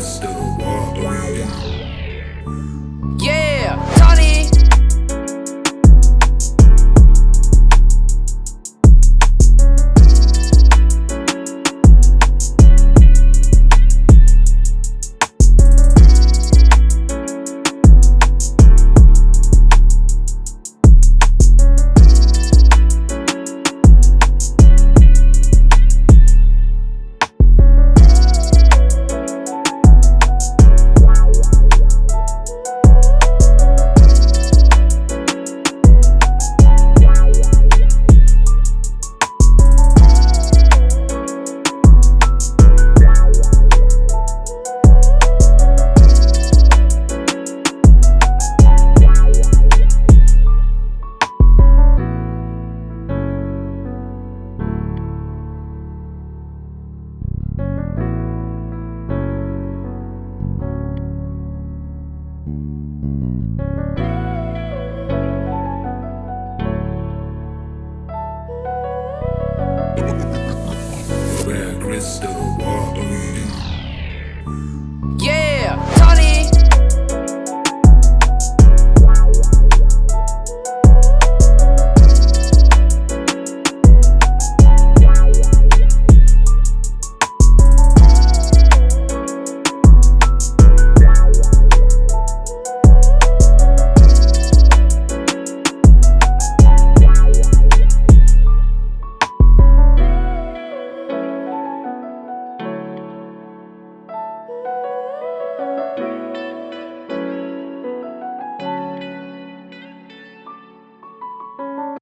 crystal walk Yeah, crystal ball.